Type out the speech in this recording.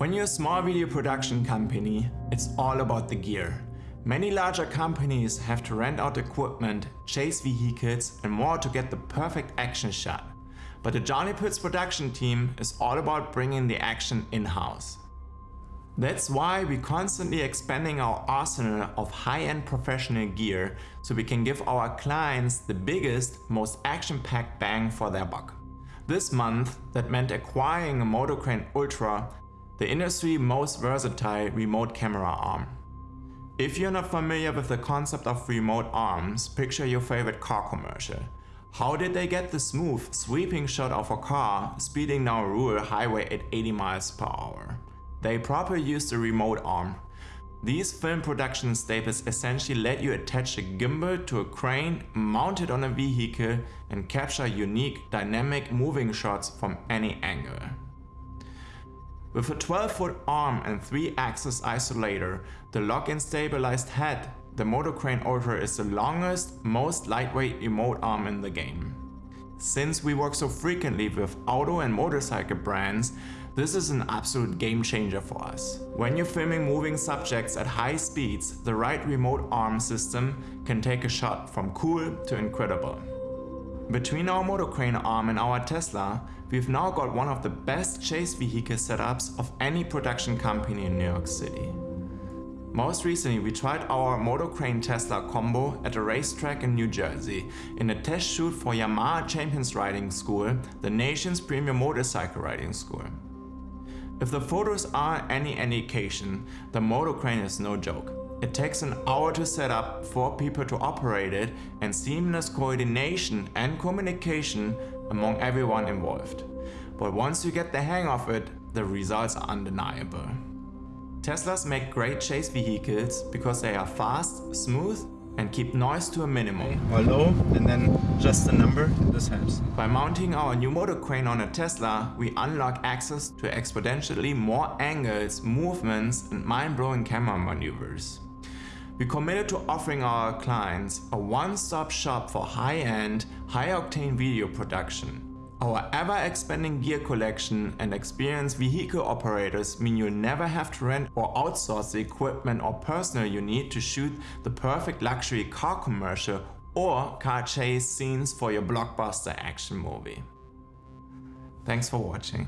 When you're a small video production company, it's all about the gear. Many larger companies have to rent out equipment, chase vehicles and more to get the perfect action shot. But the Johnny Pits production team is all about bringing the action in-house. That's why we're constantly expanding our arsenal of high-end professional gear so we can give our clients the biggest, most action-packed bang for their buck. This month, that meant acquiring a Motocrane Ultra, the industry most versatile remote camera arm. If you're not familiar with the concept of remote arms, picture your favorite car commercial. How did they get the smooth, sweeping shot of a car speeding down a rural highway at 80 miles per hour? They properly used a remote arm. These film production staples essentially let you attach a gimbal to a crane, mounted on a vehicle and capture unique, dynamic moving shots from any angle. With a 12 foot arm and 3 axis isolator, the lock-in stabilized head, the Motocrane Ultra is the longest, most lightweight remote arm in the game. Since we work so frequently with auto and motorcycle brands, this is an absolute game changer for us. When you're filming moving subjects at high speeds, the right remote arm system can take a shot from cool to incredible. Between our Motocrane arm and our Tesla, we've now got one of the best chase vehicle setups of any production company in New York City. Most recently, we tried our Motocrane Tesla combo at a racetrack in New Jersey in a test shoot for Yamaha Champions Riding School, the nation's premier motorcycle riding school. If the photos are any indication, the Motocrane is no joke. It takes an hour to set up, four people to operate it and seamless coordination and communication among everyone involved. But once you get the hang of it, the results are undeniable. Teslas make great chase vehicles because they are fast, smooth and keep noise to a minimum. Or low and then just the number, this helps. By mounting our new Motocrane on a Tesla, we unlock access to exponentially more angles, movements and mind-blowing camera maneuvers. We committed to offering our clients a one-stop shop for high-end, high-octane video production our ever-expanding gear collection and experienced vehicle operators mean you'll never have to rent or outsource the equipment or personnel you need to shoot the perfect luxury car commercial or car chase scenes for your blockbuster action movie. Thanks for watching.